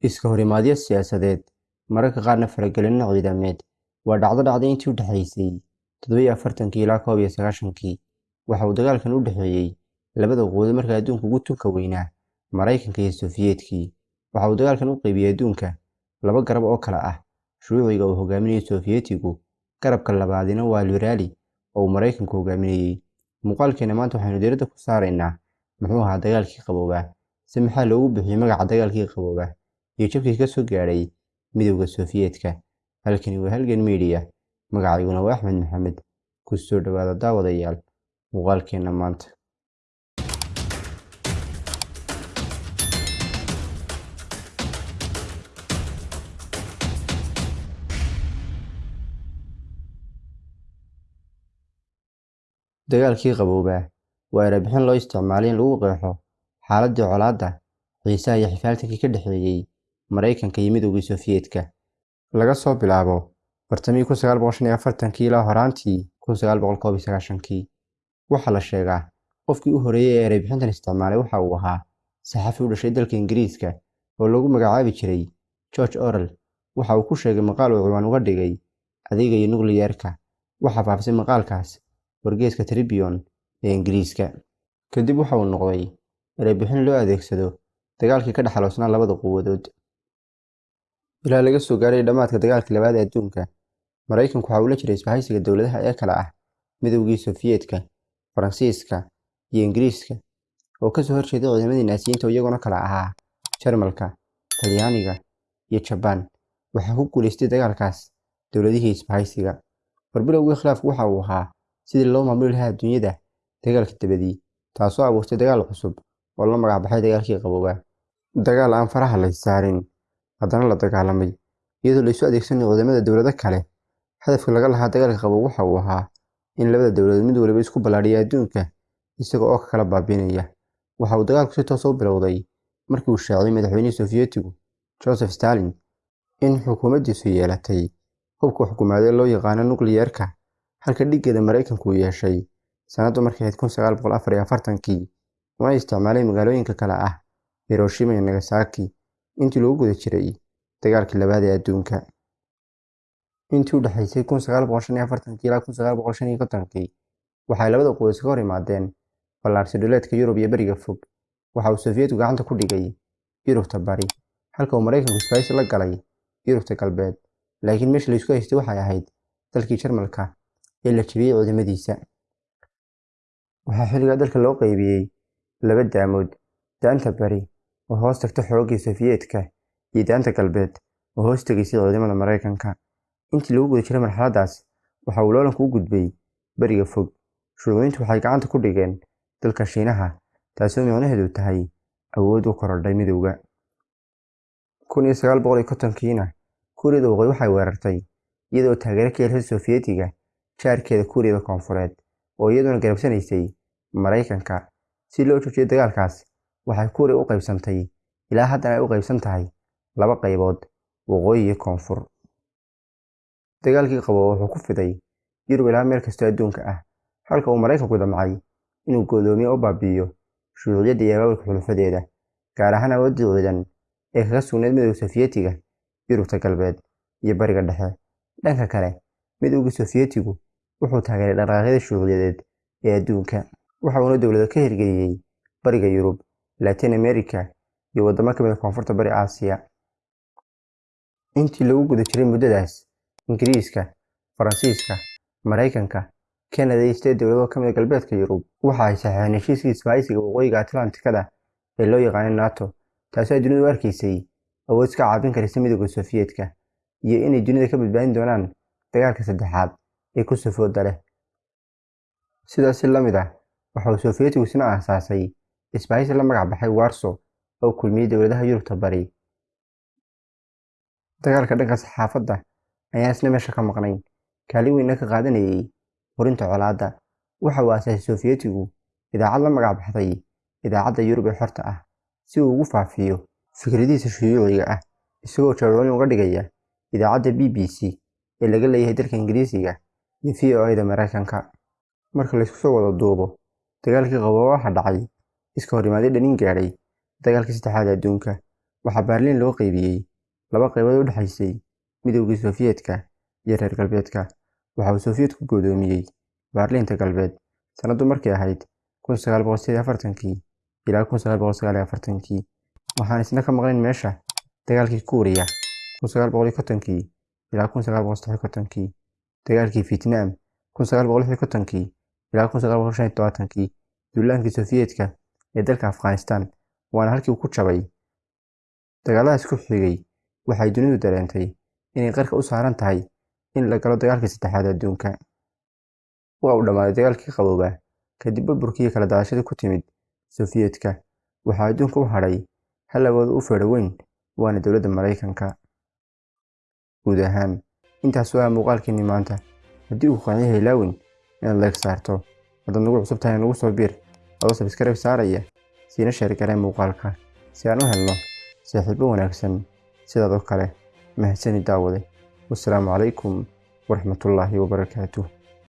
iska horimaadyo siyaasadeed. Mararka qaarna faragelinno ciidameed waa dhacdo dhacday intii u dhexaysay toddobiyo afartankii ilaa koob iyo sagaashankii waxa uu dagaalkan u dhexeeyey labada quwado marka adduunka ugu tunka weynaa maraykanka iyo sofiyeetkii waxa uu dagaalkan u qaybiyey adduunka. Laba garab oo kale ah. Shuuciga uu hogaaminayay sofiyeetigu garabka labaadina waa liberaali oo uu maraykanku hogaaminayey. Muuqaalkeena maanta waxaynu diiradda ku saaraynaa. Muxuu ahaa dagaalkii qaboobaa si maxaa loogu bixiyey magaca dagaalkii qaboobaa iyo jabkii ka soo gaadhay midowda sofiyeetka halkani waa halgan miidiya magacayguna waa axmed maxamed ku soo dhowaada daawadayaal muuqaalkeenna maanta dagaalkii qaboobaa waa erebixin loo isticmaalay in lagu qeexo xaaladii colaadda xiisaha iyo xifaaltankii ka dhexeeyey maraykanka iyo midowgii sofiyeetka laga soo bilaabo iyo afartankii ilaa horaantii sagaashankii waxaa la sheegaa qofkii u horeeyey ee erebixintan isticmaalay waxa uu ahaa saxafi u dhashay dalka ingiriiska oo lagu magacaabi jiray george orel waxa uu ku sheegay maqaal uu ciwaan uga dhigay adeega iyo nukliyeerka waxaa faafisay maqaalkaas wargeeska tribion ee ingiriiska. Kadib waxa uu noqday erebixin loo adeegsado dagaalkii ka dhexaloosnaa labada quwadood ilaa laga soo gaaray dhammaadka dagaalkii labaad ee adduunka maraykanku waxa uu jiray isbahaysiga dowladaha ee kale ah midowgii sofiyeetka faransiiska iyo ingiriiska oo ka soo horjeeday ciidamadii naasiyiinta iyaguna kala ahaa jarmalka talyaaniga iyo jabaan waxaa ku guulaystay dagaalkaas dowladihii isbahaysiga. Barbilowgii khilaafku waxa uu ahaa sidii loo maamuli lahaa adduunyada dagaalka dabadii taasoo abuurtay dagaal cusub oo la magacbaxay dagaalkii qaboobaa dagaal aan faraha la saarin haddana la dagaalamay iyadoo laysu adeegsanayo ciidamada dowlado kale. Hadafka laga lahaa dagaalka qaboob waxa uu ahaa in labada dowladood mid waliba isku ballaadhiya adduunka isaga oo ka kala baabiinaya. Waxa uu dagaalku si toos u bilowday markii uu shaaciyey madaxweynihii sofiyeetigu joseph stalin in xukuumaddiisu yeelatay. Hubka xukuumaadee loo yaqaano nukliyeerka halka dhiggeeda maraykanku uu yeeshay. Sanaddu markay ahayd kun sagaal boqol afar iyo afartankii una isticmaalay magaalooyinka kale ah hiroshima iyo nagasaki intii lagu guda jiray dagaalkii labaad ee adduunka. Intii u dhexaysay ilaa waxay labada quwad iska hor imaadeen ballaarsi dhuleedka yurub iyo beriga fog. Waxa uu sofiyeetku gacanta ku dhigay yurubta bari halka uu maraykanku isbahaysi la galay yurubta galbeed. Laakiin meesha laysku haystay waxay ahayd dalkii jarmalka ee la jebiyey ciidamadiisa waxaa xilligaa dalka loo qaybiyey laba daamood daanta bari oo hoos tagta xooggii sofiyeetka iyo daanta galbeed oo hoos tegaysay ciidamada maraykanka. Intii lagu guda jiray marxaladdaas waxa uu loolanku u gudbay beriga fog. Shuuciyiintu waxay gacanta ku dhigeen dalka shiinaha taasoo micnaheedu tahay awood u korodhay midowga. Kun iyo kuuriyada waqooyi waxay weerartay iyadoo taageero ka helsay sofiyeetiga jaarkeeda kuuriyada koonfureed oo iyaduna garabsanaysay maraykanka. Si loo joojiyo dagaalkaas waxay kuuriya u qaybsantay. Ilaa haddana ay u qaybsan tahay laba qaybood. Waqooyi iyo koonfur. Dagaalkii qabo wuxuu ku fiday yurub ilaa meel kastoo adduunka ah. Halka uu maraykanku damcay inuu go'doomiye u baabi'iyo shuuciyadda iyo abaabulka xulufadeeda gaar ahaan awooddii ciidan ee kaga sugnayd midowga sofiyeetiga yurubta galbeed iyo bariga dhexe. Dhanka kale midowgii sofiyeetigu wuxuu taageeray dhaqaaqyada shuuciyadeed ee adduunka waxa uuna dowlado ka hirgeliyey bariga yurub latin america iyo waddamo ka mid a koonfurta bari aasiya. Intii lagu guda jiray muddadaas ingiriiska faransiiska maraykanka kanada iyo sideed dowladoo ka mid a galbeedka yurub waxa ay saxeexeen heshiiskii isbahaysiga waqooyiga atlantikada ee loo yaqaanay nato taasoo ay dunidu u arkaysay awood iska caabin karaysa midowda sofiyeetka iyo inay dunida ka badbaadin doonaan dagaalka saddexaad ee ku safooda leh sidaasi la mid ah waxa uu sofiyeetigu isna aasaasay isbahaysi la magac baxay warso oo kulmiyey dowladaha yurubta bari. Dagaalka dhanka saxaafadda ayaan isna meesha ka maqnayn kaalin weynna ka qaadanayay horinta colaadda. Waxa uu aasaasay sofiyeetigu idaacad la magac baxday idaacadda yurub ee xorta ah si uu ugu faafiyo fikradihiisa shuyuuciga ah isagoo jawaabooyin uga dhigaya idaacadda b b c ee laga leeyahay dalka ingiriisiga iyo v o a-da maraykanka marka laysku soo wada duubo dagaalkii qabooba waxaa dhacay iska hor imaaday dhanin gaadhay dagaalkii saddexaad adduunka. Waxaa Berliin loo qaybiyey laba qaybood oo u dhexaysay Midowgii Sofiyeetka iyo reer galbeedka. Waxa uu Sofiyeetku go'doomiyey Berliinta Galbeed sanadu markay ahayd 1948 ilaa 1949, waxaan isna ka maqnayn meesha dagaalkii Kuuriya 1950 ilaa 1953, dagaalkii Fiitnaam 1956 ilaa 1975, duulaankii Sofiyeetka ee dalka Afghanistan waana halkii ku jabay. Dagaaladaas ku xigay waxay dunidu dareentay inay qarka u saaran tahay in la galo dagaalkii saddexaad adduunka. Waa uu dhammaaday dagaalkii qaboobaa kadib burburkii iyo kala daadashadii ku timid Sofiyeetka. Waxaa adduunka u hadhay hal oo u feedho weyn waana dowladda Mareykanka. Guud ahaan intaas waa muuqaalkeennii maanta. Haddii uu qanciyo ilaawin inaad like saarto, haddaad nagu cusub tahay nagu soo biir adoo subscribe saaraya siina sheer garee muuqaalka si aan u helno saaxiibo wanaagsan sidaadoo kale mahadsanid daawade. Wassalaamu calaykum waraxmatullaahi wabarakaatuh.